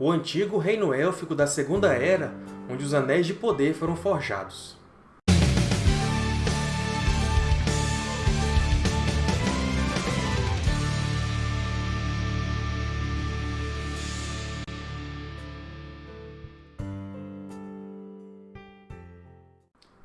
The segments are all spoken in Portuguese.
o antigo reino élfico da Segunda Era, onde os Anéis de Poder foram forjados.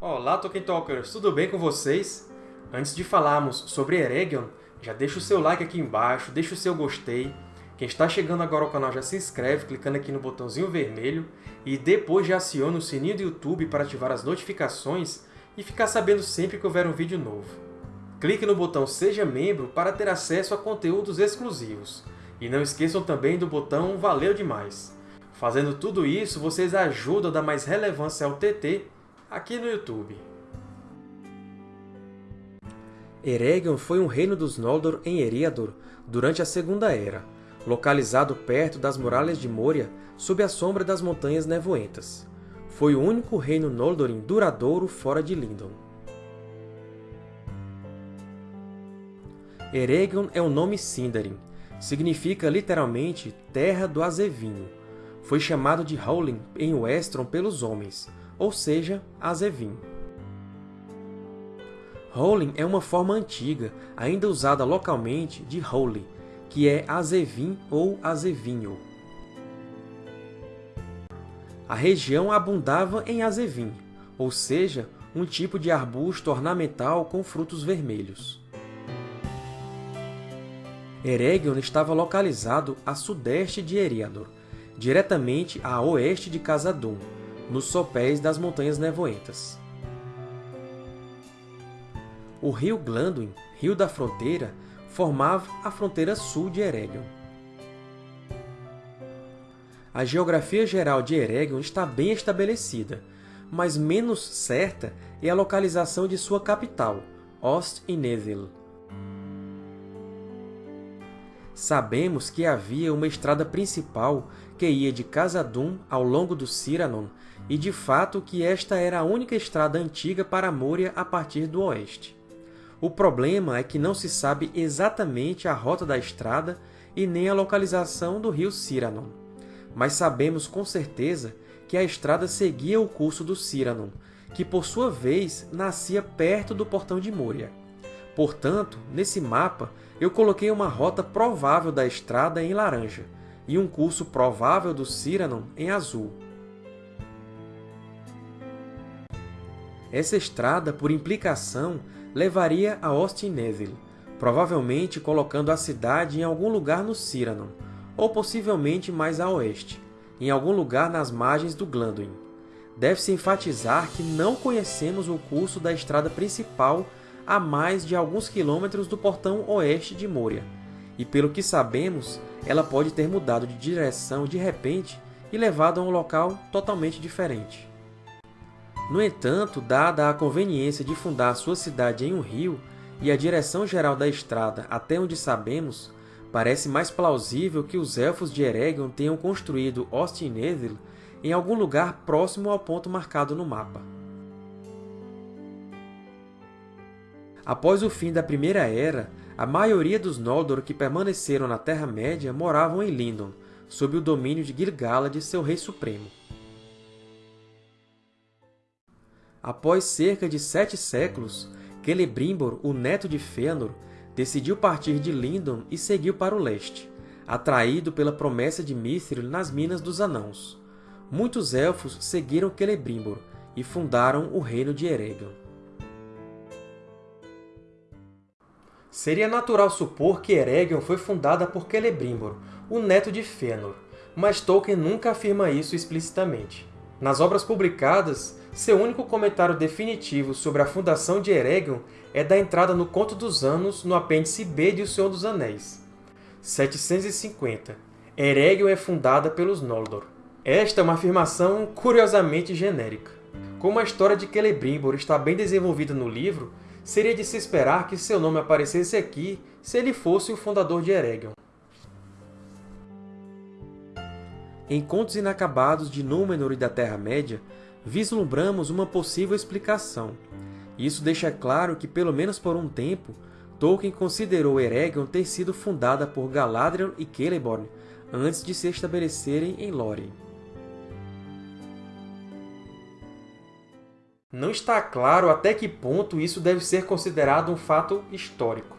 Olá, Tolkien Talkers! Tudo bem com vocês? Antes de falarmos sobre Eregion, já deixa o seu like aqui embaixo, deixa o seu gostei, quem está chegando agora ao canal já se inscreve clicando aqui no botãozinho vermelho e depois já aciona o sininho do YouTube para ativar as notificações e ficar sabendo sempre que houver um vídeo novo. Clique no botão Seja Membro para ter acesso a conteúdos exclusivos. E não esqueçam também do botão Valeu Demais! Fazendo tudo isso, vocês ajudam a dar mais relevância ao TT aqui no YouTube. Eregion foi um reino dos Noldor em Eriador durante a Segunda Era, localizado perto das muralhas de Moria, sob a sombra das Montanhas Nevoentas. Foi o único reino Noldorin duradouro fora de Lindon. Eregion é um nome Sindarin. Significa literalmente Terra do Azevinho. Foi chamado de Howlin em Westron pelos homens, ou seja, Azevin. Howlin é uma forma antiga, ainda usada localmente, de Holy, que é azevim ou azevinho. A região abundava em azevim, ou seja, um tipo de arbusto ornamental com frutos vermelhos. Eregion estava localizado a sudeste de Eriador, diretamente a oeste de Khazad-dûm, nos sopés das Montanhas Nevoentas. O rio Glanduin, rio da fronteira, formava a fronteira sul de Eregion. A geografia geral de Eregion está bem estabelecida, mas menos certa é a localização de sua capital, Ost-Inethil. Sabemos que havia uma estrada principal que ia de Khazad-dûm ao longo do Ciranon, e de fato que esta era a única estrada antiga para Moria a partir do oeste. O problema é que não se sabe exatamente a rota da estrada e nem a localização do rio Ciranon. Mas sabemos com certeza que a estrada seguia o curso do Ciranon, que por sua vez nascia perto do Portão de Moria. Portanto, nesse mapa, eu coloquei uma rota provável da estrada em laranja e um curso provável do Ciranon em azul. Essa estrada, por implicação, levaria a Ostinethil, provavelmente colocando a cidade em algum lugar no Ciranon, ou possivelmente mais a oeste, em algum lugar nas margens do Glanduin. Deve-se enfatizar que não conhecemos o curso da estrada principal a mais de alguns quilômetros do portão oeste de Moria, e pelo que sabemos, ela pode ter mudado de direção de repente e levado a um local totalmente diferente. No entanto, dada a conveniência de fundar sua cidade em um rio e a direção geral da estrada até onde sabemos, parece mais plausível que os Elfos de Eregion tenham construído Ostinethil em algum lugar próximo ao ponto marcado no mapa. Após o fim da Primeira Era, a maioria dos Noldor que permaneceram na Terra-média moravam em Lindon, sob o domínio de Gil-galad, seu Rei Supremo. Após cerca de sete séculos, Celebrimbor, o neto de Fëanor, decidiu partir de Lindon e seguiu para o leste, atraído pela promessa de Mithril nas Minas dos Anãos. Muitos Elfos seguiram Celebrimbor e fundaram o Reino de Eregion. Seria natural supor que Eregion foi fundada por Celebrimbor, o neto de Fëanor, mas Tolkien nunca afirma isso explicitamente. Nas obras publicadas, seu único comentário definitivo sobre a fundação de Eregion é da entrada no Conto dos Anos, no apêndice B de O Senhor dos Anéis. 750. Eregion é fundada pelos Noldor. Esta é uma afirmação curiosamente genérica. Como a história de Celebrimbor está bem desenvolvida no livro, seria de se esperar que seu nome aparecesse aqui se ele fosse o fundador de Eregion. Em Contos Inacabados de Númenor e da Terra-média, vislumbramos uma possível explicação. Isso deixa claro que, pelo menos por um tempo, Tolkien considerou Eregion ter sido fundada por Galadriel e Celeborn antes de se estabelecerem em Lórien. Não está claro até que ponto isso deve ser considerado um fato histórico.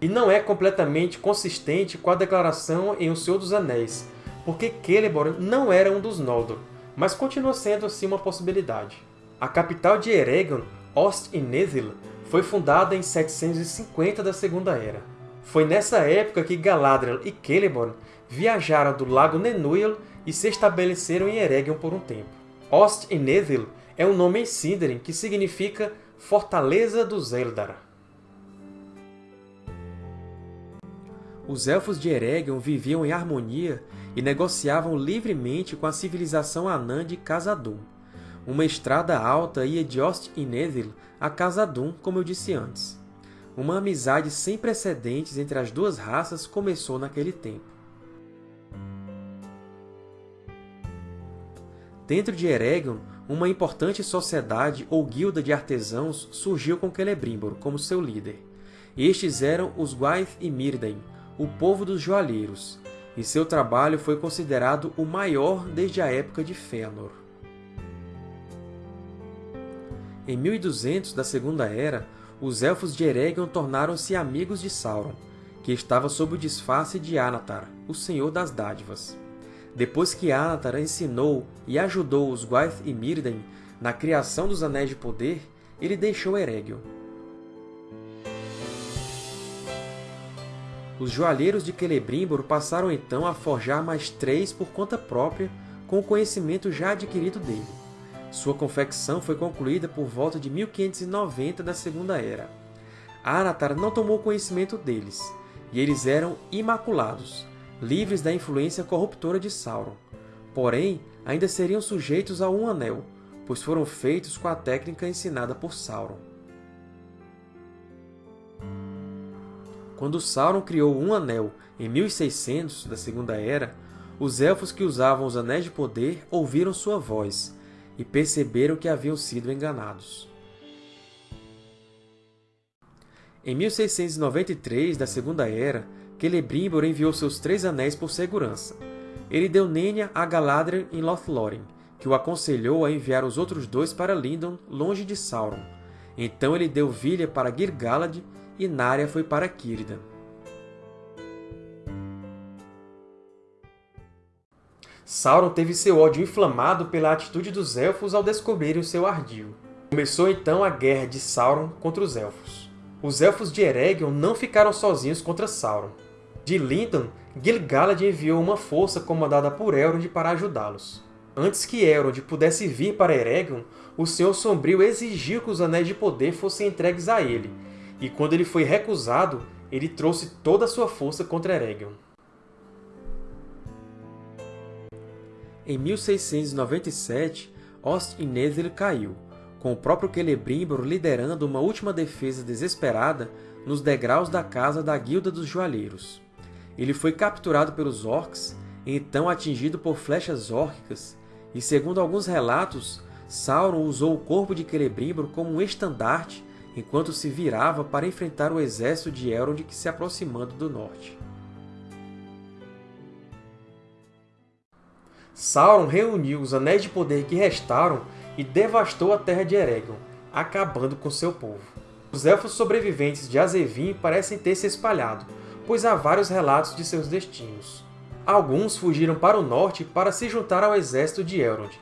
E não é completamente consistente com a declaração em O Senhor dos Anéis, porque Celeborn não era um dos Noldor, mas continua sendo assim uma possibilidade. A capital de Eregion, Ost-in-Nezil, foi fundada em 750 da Segunda Era. Foi nessa época que Galadriel e Celeborn viajaram do Lago Nenúil e se estabeleceram em Eregion por um tempo. Ost-in-Nezil é um nome em Sindarin que significa Fortaleza dos Eldar. Os Elfos de Eregion viviam em harmonia e negociavam livremente com a civilização anã de Khazad-dûm. Uma estrada alta ia de Ost-in-Nezil a Khazad-dûm, como eu disse antes. Uma amizade sem precedentes entre as duas raças começou naquele tempo. Dentro de Eregion, uma importante sociedade ou guilda de artesãos surgiu com Celebrimbor como seu líder. Estes eram os Gwaith e Mírdain, o povo dos joalheiros, e seu trabalho foi considerado o maior desde a época de Fëanor. Em 1200 da Segunda Era, os Elfos de Eregion tornaram-se amigos de Sauron, que estava sob o disfarce de Anatar, o Senhor das Dádivas. Depois que Anatar ensinou e ajudou os Gwaith e Mírdain na criação dos Anéis de Poder, ele deixou Eregion. Os joalheiros de Celebrimbor passaram então a forjar mais três por conta própria com o conhecimento já adquirido dele. Sua confecção foi concluída por volta de 1590 da Segunda Era. Anatar não tomou conhecimento deles, e eles eram imaculados, livres da influência corruptora de Sauron. Porém, ainda seriam sujeitos a um anel, pois foram feitos com a técnica ensinada por Sauron. Quando Sauron criou um anel em 1600 da Segunda Era, os Elfos que usavam os Anéis de Poder ouviram sua voz e perceberam que haviam sido enganados. Em 1693 da Segunda Era, Celebrimbor enviou seus três anéis por segurança. Ele deu Nenya a Galadriel em Lothlórien, que o aconselhou a enviar os outros dois para Lindon, longe de Sauron. Então ele deu Vilha para Gir-galad e Narya foi para Círdan. Sauron teve seu ódio inflamado pela atitude dos Elfos ao descobrirem o seu ardil. Começou então a guerra de Sauron contra os Elfos. Os Elfos de Eregion não ficaram sozinhos contra Sauron. De Lindon, Gil-galad enviou uma força comandada por Elrond para ajudá-los. Antes que Elrond pudesse vir para Eregion, o Senhor Sombrio exigiu que os Anéis de Poder fossem entregues a ele, e quando ele foi recusado, ele trouxe toda a sua força contra Eregion. Em 1697, Ost-in-Nezir caiu, com o próprio Celebrimbor liderando uma última defesa desesperada nos degraus da casa da Guilda dos Joalheiros. Ele foi capturado pelos Orcs, então atingido por flechas órquicas, e segundo alguns relatos, Sauron usou o corpo de Celebrimbor como um estandarte enquanto se virava para enfrentar o exército de Elrond que se aproximando do norte. Sauron reuniu os Anéis de Poder que restaram e devastou a terra de Eregion, acabando com seu povo. Os Elfos sobreviventes de Azevin parecem ter se espalhado, pois há vários relatos de seus destinos. Alguns fugiram para o norte para se juntar ao exército de Elrond,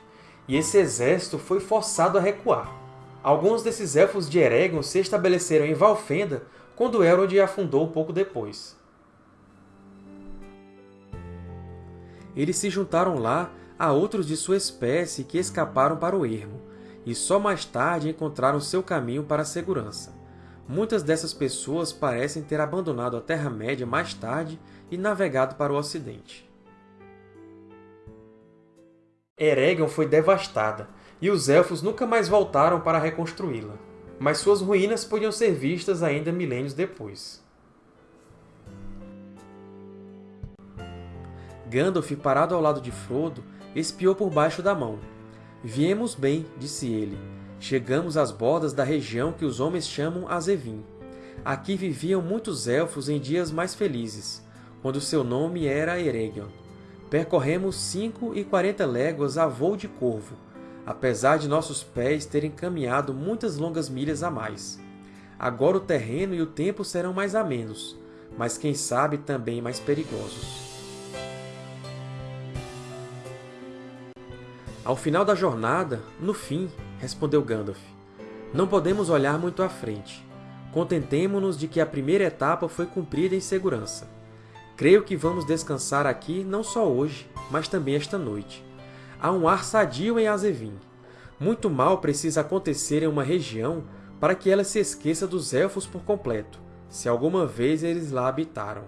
e esse exército foi forçado a recuar. Alguns desses Elfos de Eregion se estabeleceram em Valfenda quando Elrond afundou pouco depois. Eles se juntaram lá a outros de sua espécie que escaparam para o ermo, e só mais tarde encontraram seu caminho para a segurança. Muitas dessas pessoas parecem ter abandonado a Terra-média mais tarde e navegado para o Ocidente. Eregion foi devastada, e os Elfos nunca mais voltaram para reconstruí-la. Mas suas ruínas podiam ser vistas ainda milênios depois. Gandalf, parado ao lado de Frodo, espiou por baixo da mão. Viemos bem, disse ele. Chegamos às bordas da região que os homens chamam Azevin. Aqui viviam muitos elfos em dias mais felizes, quando seu nome era Eregion. percorremos 5 e 40 léguas a voo de corvo, apesar de nossos pés terem caminhado muitas longas milhas a mais. Agora o terreno e o tempo serão mais amenos, mas quem sabe também mais perigosos. Ao final da jornada, no fim, respondeu Gandalf, não podemos olhar muito à frente. Contentemo-nos de que a primeira etapa foi cumprida em segurança. Creio que vamos descansar aqui não só hoje, mas também esta noite. Há um ar sadio em Azevin. Muito mal precisa acontecer em uma região para que ela se esqueça dos Elfos por completo, se alguma vez eles lá habitaram.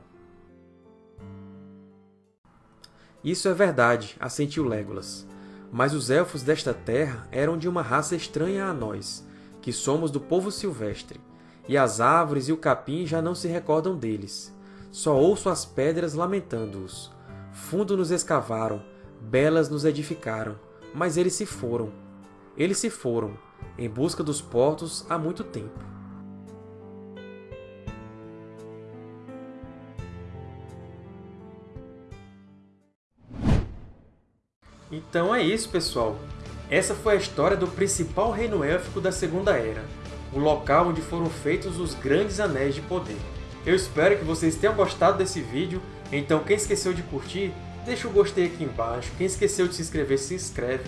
Isso é verdade, assentiu Legolas. Mas os Elfos desta terra eram de uma raça estranha a nós, que somos do povo silvestre, e as árvores e o capim já não se recordam deles. Só ouço as pedras lamentando-os. Fundo nos escavaram, belas nos edificaram, mas eles se foram. Eles se foram, em busca dos portos há muito tempo. Então é isso, pessoal! Essa foi a história do principal reino élfico da Segunda Era, o local onde foram feitos os Grandes Anéis de Poder. Eu espero que vocês tenham gostado desse vídeo, então quem esqueceu de curtir, deixa o gostei aqui embaixo, quem esqueceu de se inscrever, se inscreve,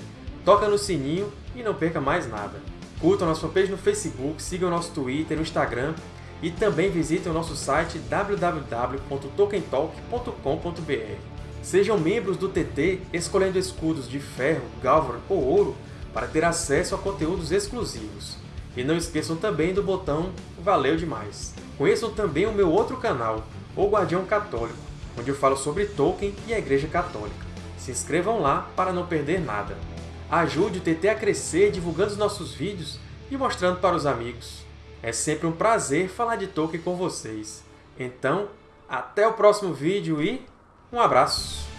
toca no sininho e não perca mais nada. Curtam nossa fanpage no Facebook, sigam nosso Twitter e Instagram e também visitem o nosso site www.tokentalk.com.br. Sejam membros do TT escolhendo escudos de ferro, galvan ou ouro para ter acesso a conteúdos exclusivos. E não esqueçam também do botão Valeu demais! Conheçam também o meu outro canal, O Guardião Católico, onde eu falo sobre Tolkien e a Igreja Católica. Se inscrevam lá para não perder nada. Ajude o TT a crescer divulgando os nossos vídeos e mostrando para os amigos. É sempre um prazer falar de Tolkien com vocês. Então, até o próximo vídeo e um abraço!